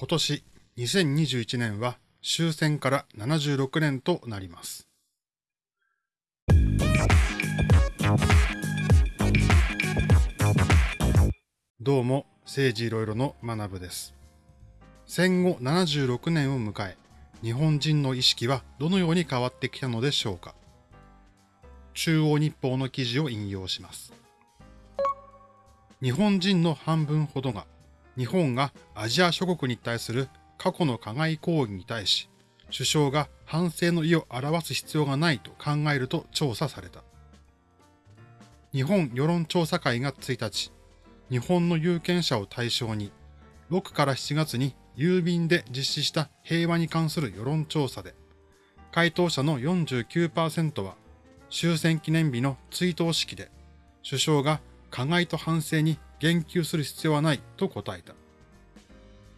今年2021年は終戦から76年となります。どうも、政治いろいろの学部です。戦後76年を迎え、日本人の意識はどのように変わってきたのでしょうか。中央日報の記事を引用します。日本人の半分ほどが日本がアジア諸国に対する過去の加害行為に対し、首相が反省の意を表す必要がないと考えると調査された。日本世論調査会が1日、日本の有権者を対象に、6から7月に郵便で実施した平和に関する世論調査で、回答者の49%は終戦記念日の追悼式で、首相が加害と反省に言及する必要はないと答えた。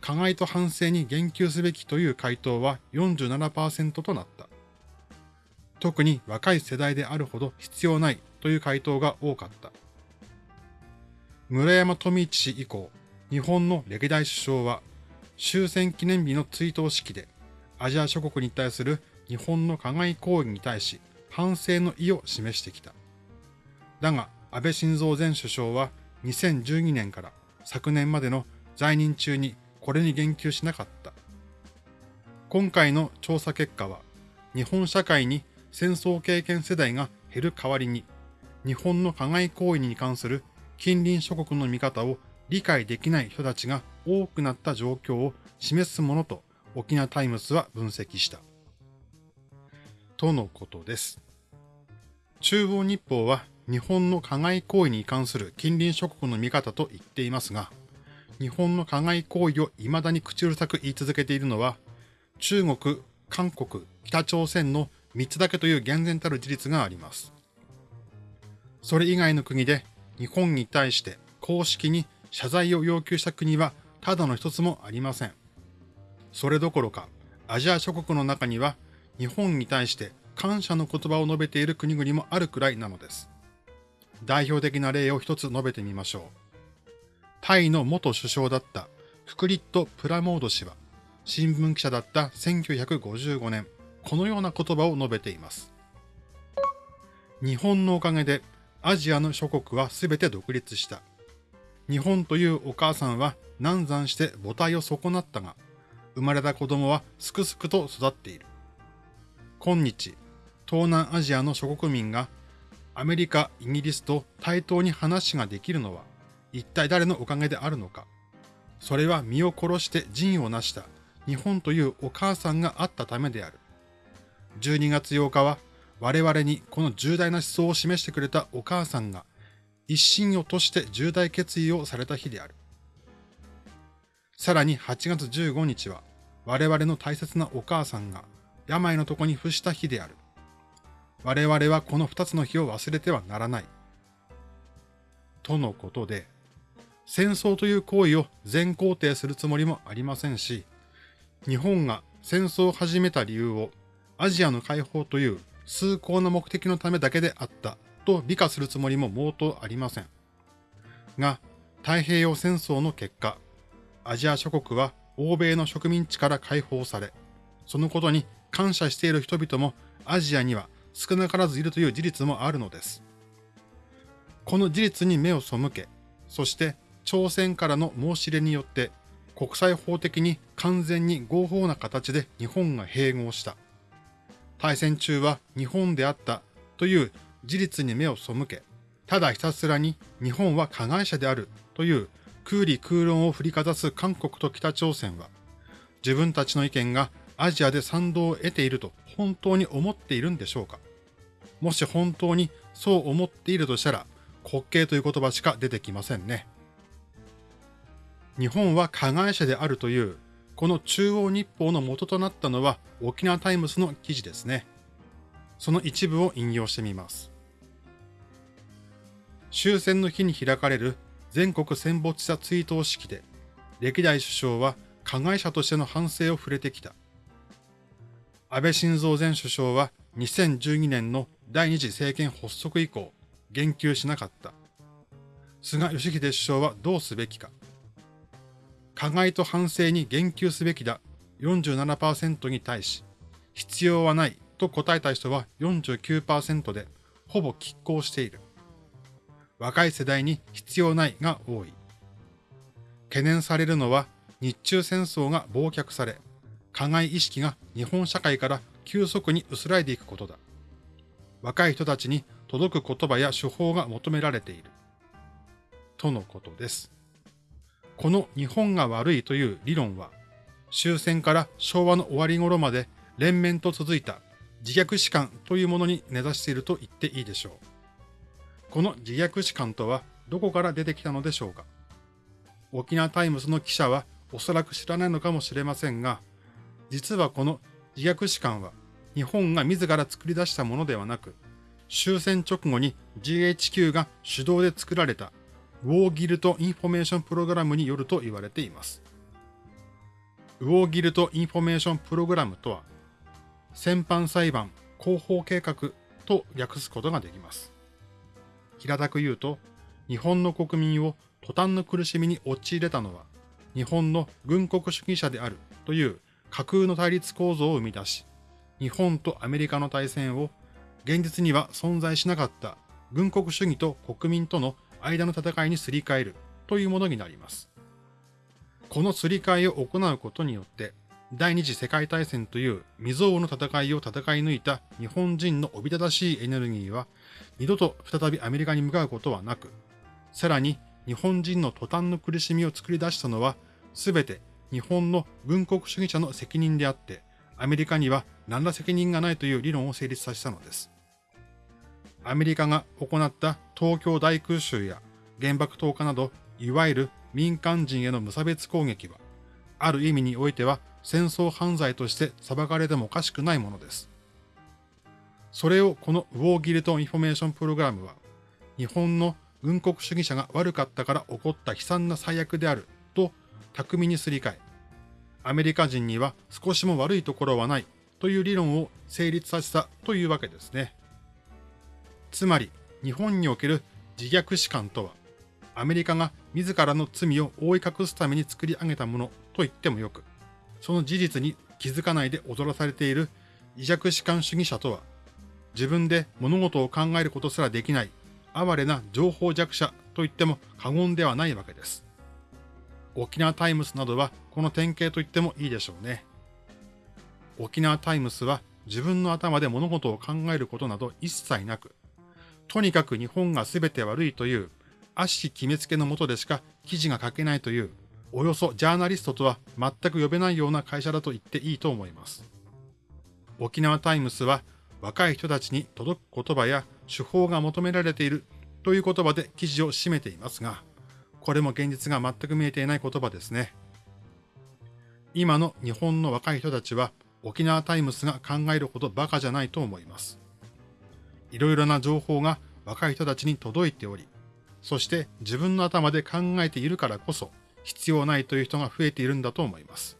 加害と反省に言及すべきという回答は47%となった。特に若い世代であるほど必要ないという回答が多かった。村山富一氏以降、日本の歴代首相は終戦記念日の追悼式でアジア諸国に対する日本の加害行為に対し反省の意を示してきた。だが、安倍晋三前首相は2012年から昨年までの在任中にこれに言及しなかった。今回の調査結果は、日本社会に戦争経験世代が減る代わりに、日本の加害行為に関する近隣諸国の見方を理解できない人たちが多くなった状況を示すものと沖縄タイムスは分析した。とのことです。中央日報は日本の加害行為に関する近隣諸国の見方と言っていますが、日本の加害行為を未だに口うるさく言い続けているのは、中国、韓国、北朝鮮の3つだけという厳然たる事実があります。それ以外の国で日本に対して公式に謝罪を要求した国はただの一つもありません。それどころか、アジア諸国の中には日本に対して感謝の言葉を述べている国々もあるくらいなのです。代表的な例を一つ述べてみましょう。タイの元首相だったフクリット・プラモード氏は、新聞記者だった1955年、このような言葉を述べています。日本のおかげでアジアの諸国は全て独立した。日本というお母さんは難産して母体を損なったが、生まれた子供はすくすくと育っている。今日、東南アジアの諸国民がアメリカ、イギリスと対等に話ができるのは、一体誰のおかげであるのか。それは身を殺して陣を成した日本というお母さんがあったためである。12月8日は我々にこの重大な思想を示してくれたお母さんが一心をとして重大決意をされた日である。さらに8月15日は我々の大切なお母さんが病の床に伏した日である。我々はこの二つの日を忘れてはならない。とのことで、戦争という行為を全肯定するつもりもありませんし、日本が戦争を始めた理由をアジアの解放という崇高な目的のためだけであったと美化するつもりも毛頭ありません。が、太平洋戦争の結果、アジア諸国は欧米の植民地から解放され、そのことに感謝している人々もアジアには少なからずいるという事実もあるのです。この事実に目を背け、そして朝鮮からの申し入れによって国際法的に完全に合法な形で日本が併合した。大戦中は日本であったという事実に目を背け、ただひたすらに日本は加害者であるという空理空論を振りかざす韓国と北朝鮮は、自分たちの意見がアジアで賛同を得ていると本当に思っているんでしょうかもし本当にそう思っているとしたら、滑稽という言葉しか出てきませんね。日本は加害者であるという、この中央日報の元となったのは沖縄タイムスの記事ですね。その一部を引用してみます。終戦の日に開かれる全国戦没者追悼式で、歴代首相は加害者としての反省を触れてきた。安倍晋三前首相は2012年の第二次政権発足以降、言及しなかった。菅義偉首相はどうすべきか。加害と反省に言及すべきだ47%に対し、必要はないと答えた人は49%で、ほぼ拮抗している。若い世代に必要ないが多い。懸念されるのは日中戦争が忘却され、加害意識が日本社会から急速に薄らいでいくことだ。若い人たちに届く言葉や手法が求められている。とのことです。この日本が悪いという理論は、終戦から昭和の終わり頃まで連綿と続いた自虐史観というものに根ざしていると言っていいでしょう。この自虐史観とはどこから出てきたのでしょうか沖縄タイムズの記者はおそらく知らないのかもしれませんが、実はこの自虐史観は日本が自ら作り出したものではなく、終戦直後に GHQ が主導で作られた War Guilt Information Program によると言われています。 War Guilt Information Program とは、戦犯裁判広報計画と訳すことができます。平たく言うと、日本の国民を途端の苦しみに陥れたのは、日本の軍国主義者であるという架空の対立構造を生み出し、日本とアメリカの対戦を現実には存在しなかった軍国主義と国民との間の戦いにすり替えるというものになります。このすり替えを行うことによって、第二次世界大戦という未曾有の戦いを戦い抜いた日本人のおびただしいエネルギーは、二度と再びアメリカに向かうことはなく、さらに日本人の途端の苦しみを作り出したのは、すべて日本の軍国主義者の責任であって、アメリカには何ら責任がないという理論を成立させたのです。アメリカが行った東京大空襲や原爆投下など、いわゆる民間人への無差別攻撃は、ある意味においては戦争犯罪として裁かれてもおかしくないものです。それをこのウォーギルト・インフォメーション・プログラムは、日本の軍国主義者が悪かったから起こった悲惨な最悪であると巧みにすり替え、アメリカ人には少しも悪いところはないという理論を成立させたというわけですね。つまり、日本における自虐史観とは、アメリカが自らの罪を覆い隠すために作り上げたものと言ってもよく、その事実に気づかないで踊らされている自虐史観主義者とは、自分で物事を考えることすらできない哀れな情報弱者と言っても過言ではないわけです。沖縄タイムスなどはこの典型と言ってもいいでしょうね。沖縄タイムスは自分の頭で物事を考えることなど一切なく、とにかく日本が全て悪いという悪しき決めつけのもとでしか記事が書けないという、およそジャーナリストとは全く呼べないような会社だと言っていいと思います。沖縄タイムスは若い人たちに届く言葉や手法が求められているという言葉で記事を締めていますが、これも現実が全く見えていない言葉ですね。今の日本の若い人たちは沖縄タイムスが考えるほどバカじゃないと思います。いろいろな情報が若い人たちに届いており、そして自分の頭で考えているからこそ必要ないという人が増えているんだと思います。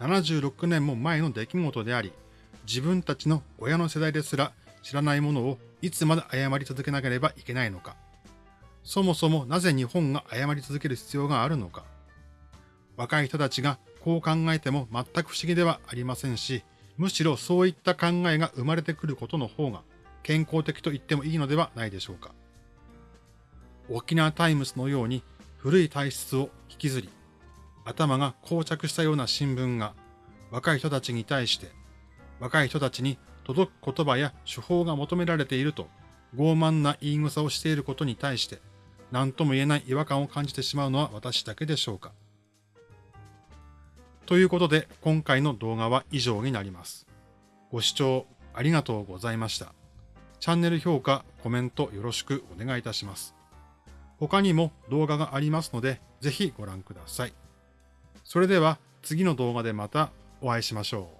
76年も前の出来事であり、自分たちの親の世代ですら知らないものをいつまで謝り続けなければいけないのか。そもそもなぜ日本が謝り続ける必要があるのか。若い人たちがこう考えても全く不思議ではありませんし、むしろそういった考えが生まれてくることの方が健康的と言ってもいいのではないでしょうか。沖縄タイムスのように古い体質を引きずり、頭が膠着したような新聞が若い人たちに対して、若い人たちに届く言葉や手法が求められていると傲慢な言い草をしていることに対して、何とも言えない違和感を感じてしまうのは私だけでしょうか。ということで、今回の動画は以上になります。ご視聴ありがとうございました。チャンネル評価、コメントよろしくお願いいたします。他にも動画がありますので、ぜひご覧ください。それでは次の動画でまたお会いしましょう。